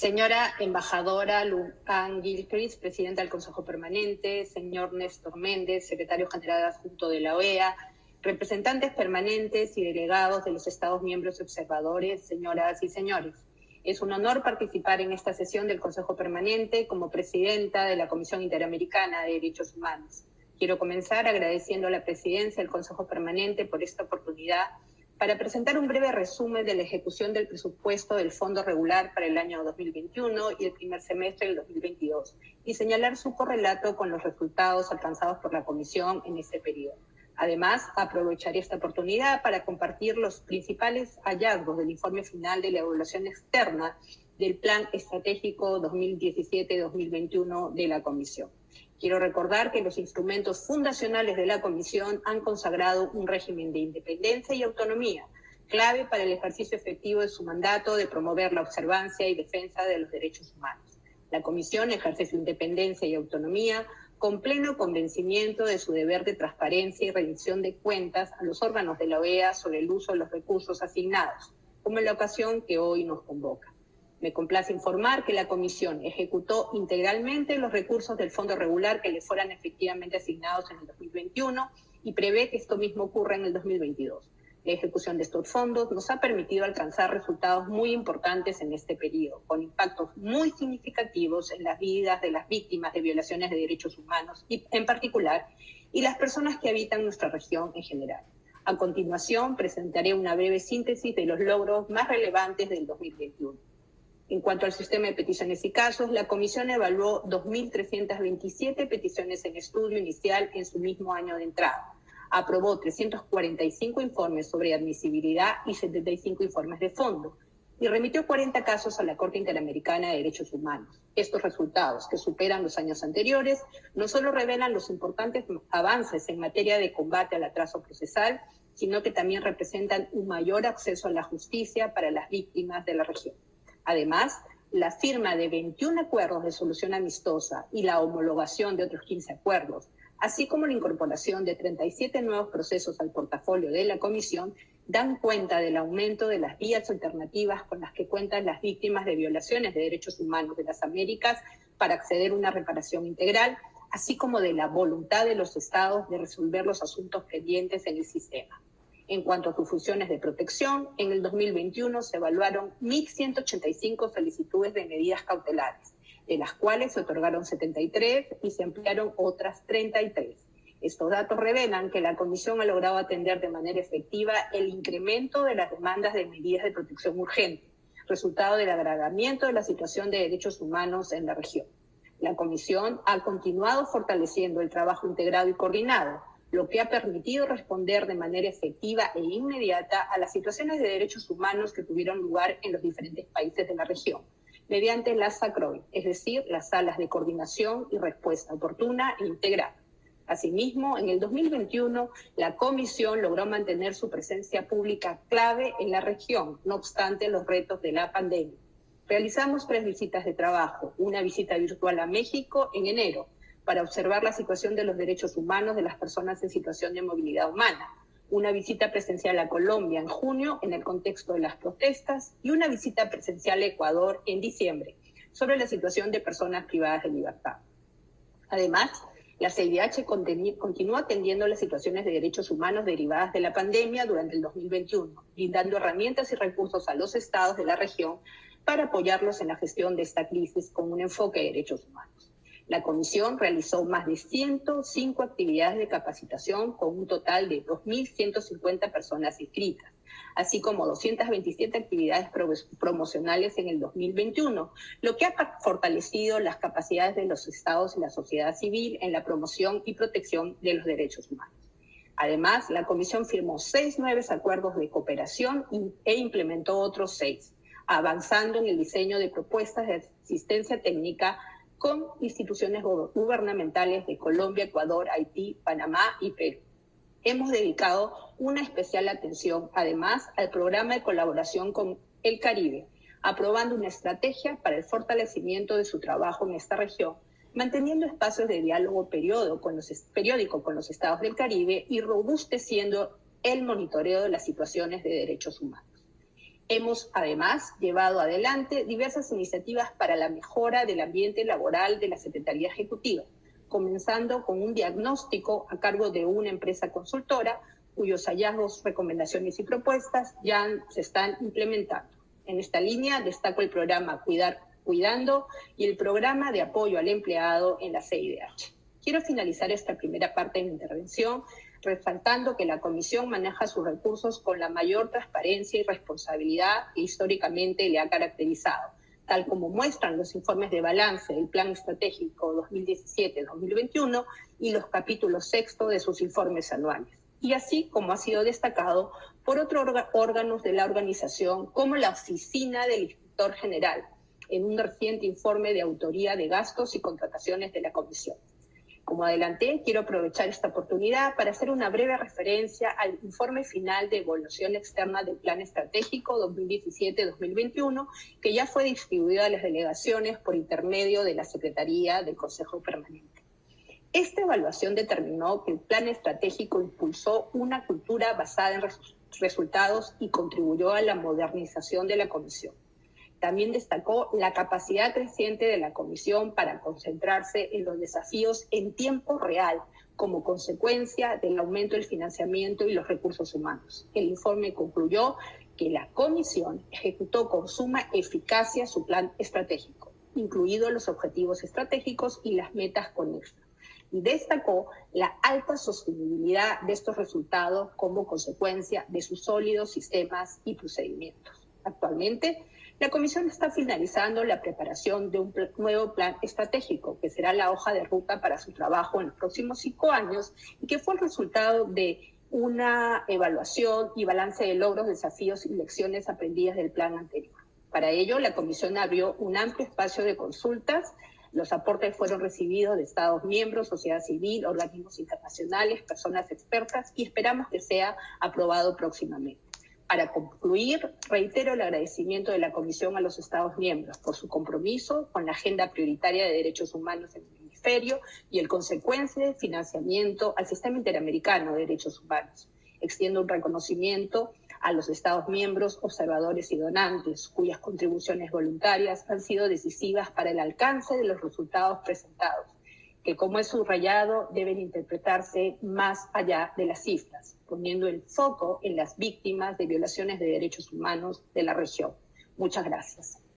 Señora embajadora Lucan Gilchrist, presidenta del Consejo Permanente, señor Néstor Méndez, secretario general adjunto de la OEA, representantes permanentes y delegados de los Estados miembros observadores, señoras y señores. Es un honor participar en esta sesión del Consejo Permanente como presidenta de la Comisión Interamericana de Derechos Humanos. Quiero comenzar agradeciendo a la presidencia del Consejo Permanente por esta oportunidad para presentar un breve resumen de la ejecución del presupuesto del Fondo Regular para el año 2021 y el primer semestre del 2022 y señalar su correlato con los resultados alcanzados por la Comisión en ese periodo. Además, aprovecharé esta oportunidad para compartir los principales hallazgos del informe final de la evaluación externa del Plan Estratégico 2017-2021 de la Comisión. Quiero recordar que los instrumentos fundacionales de la Comisión han consagrado un régimen de independencia y autonomía, clave para el ejercicio efectivo de su mandato de promover la observancia y defensa de los derechos humanos. La Comisión ejerce su independencia y autonomía con pleno convencimiento de su deber de transparencia y rendición de cuentas a los órganos de la OEA sobre el uso de los recursos asignados, como en la ocasión que hoy nos convoca. Me complace informar que la Comisión ejecutó integralmente los recursos del Fondo Regular que le fueran efectivamente asignados en el 2021 y prevé que esto mismo ocurra en el 2022. La ejecución de estos fondos nos ha permitido alcanzar resultados muy importantes en este periodo, con impactos muy significativos en las vidas de las víctimas de violaciones de derechos humanos en particular, y las personas que habitan nuestra región en general. A continuación, presentaré una breve síntesis de los logros más relevantes del 2021. En cuanto al sistema de peticiones y casos, la Comisión evaluó 2.327 peticiones en estudio inicial en su mismo año de entrada. Aprobó 345 informes sobre admisibilidad y 75 informes de fondo y remitió 40 casos a la Corte Interamericana de Derechos Humanos. Estos resultados, que superan los años anteriores, no solo revelan los importantes avances en materia de combate al atraso procesal, sino que también representan un mayor acceso a la justicia para las víctimas de la región. Además, la firma de 21 acuerdos de solución amistosa y la homologación de otros 15 acuerdos, así como la incorporación de 37 nuevos procesos al portafolio de la Comisión, dan cuenta del aumento de las vías alternativas con las que cuentan las víctimas de violaciones de derechos humanos de las Américas para acceder a una reparación integral, así como de la voluntad de los estados de resolver los asuntos pendientes en el sistema. En cuanto a sus funciones de protección, en el 2021 se evaluaron 1.185 solicitudes de medidas cautelares, de las cuales se otorgaron 73 y se emplearon otras 33. Estos datos revelan que la Comisión ha logrado atender de manera efectiva el incremento de las demandas de medidas de protección urgente, resultado del agravamiento de la situación de derechos humanos en la región. La Comisión ha continuado fortaleciendo el trabajo integrado y coordinado, lo que ha permitido responder de manera efectiva e inmediata a las situaciones de derechos humanos que tuvieron lugar en los diferentes países de la región, mediante las SACROI, es decir, las salas de coordinación y respuesta oportuna e integral. Asimismo, en el 2021, la Comisión logró mantener su presencia pública clave en la región, no obstante los retos de la pandemia. Realizamos tres visitas de trabajo, una visita virtual a México en enero, para observar la situación de los derechos humanos de las personas en situación de movilidad humana, una visita presencial a Colombia en junio en el contexto de las protestas y una visita presencial a Ecuador en diciembre sobre la situación de personas privadas de libertad. Además, la CIDH continúa atendiendo las situaciones de derechos humanos derivadas de la pandemia durante el 2021, brindando herramientas y recursos a los estados de la región para apoyarlos en la gestión de esta crisis con un enfoque de derechos humanos. La comisión realizó más de 105 actividades de capacitación con un total de 2.150 personas inscritas, así como 227 actividades promocionales en el 2021, lo que ha fortalecido las capacidades de los estados y la sociedad civil en la promoción y protección de los derechos humanos. Además, la Comisión firmó seis nuevos acuerdos de cooperación e implementó otros seis, avanzando en el diseño de propuestas de asistencia técnica con instituciones gubernamentales de Colombia, Ecuador, Haití, Panamá y Perú. Hemos dedicado una especial atención, además, al programa de colaboración con el Caribe, aprobando una estrategia para el fortalecimiento de su trabajo en esta región, manteniendo espacios de diálogo periódico con los, periódico con los estados del Caribe y robusteciendo el monitoreo de las situaciones de derechos humanos. Hemos además llevado adelante diversas iniciativas para la mejora del ambiente laboral de la Secretaría Ejecutiva, comenzando con un diagnóstico a cargo de una empresa consultora cuyos hallazgos, recomendaciones y propuestas ya se están implementando. En esta línea destaco el programa Cuidar Cuidando y el programa de apoyo al empleado en la CIDH. Quiero finalizar esta primera parte de mi intervención resaltando que la Comisión maneja sus recursos con la mayor transparencia y responsabilidad que históricamente le ha caracterizado, tal como muestran los informes de balance del Plan Estratégico 2017-2021 y los capítulos sexto de sus informes anuales. Y así como ha sido destacado por otros órganos de la organización, como la Oficina del Inspector General, en un reciente informe de autoría de gastos y contrataciones de la Comisión. Como adelanté, quiero aprovechar esta oportunidad para hacer una breve referencia al informe final de evaluación externa del Plan Estratégico 2017-2021, que ya fue distribuido a las delegaciones por intermedio de la Secretaría del Consejo Permanente. Esta evaluación determinó que el plan estratégico impulsó una cultura basada en resultados y contribuyó a la modernización de la Comisión. También destacó la capacidad creciente de la Comisión para concentrarse en los desafíos en tiempo real como consecuencia del aumento del financiamiento y los recursos humanos. El informe concluyó que la Comisión ejecutó con suma eficacia su plan estratégico, incluidos los objetivos estratégicos y las metas conexas y destacó la alta sostenibilidad de estos resultados como consecuencia de sus sólidos sistemas y procedimientos. Actualmente, la Comisión está finalizando la preparación de un nuevo plan estratégico, que será la hoja de ruta para su trabajo en los próximos cinco años y que fue el resultado de una evaluación y balance de logros, desafíos y lecciones aprendidas del plan anterior. Para ello, la Comisión abrió un amplio espacio de consultas. Los aportes fueron recibidos de Estados miembros, sociedad civil, organismos internacionales, personas expertas y esperamos que sea aprobado próximamente. Para concluir, reitero el agradecimiento de la Comisión a los Estados miembros por su compromiso con la agenda prioritaria de derechos humanos en el hemisferio y el consecuente financiamiento al Sistema Interamericano de Derechos Humanos. Extiendo un reconocimiento a los Estados miembros, observadores y donantes, cuyas contribuciones voluntarias han sido decisivas para el alcance de los resultados presentados que como es subrayado deben interpretarse más allá de las cifras, poniendo el foco en las víctimas de violaciones de derechos humanos de la región. Muchas gracias.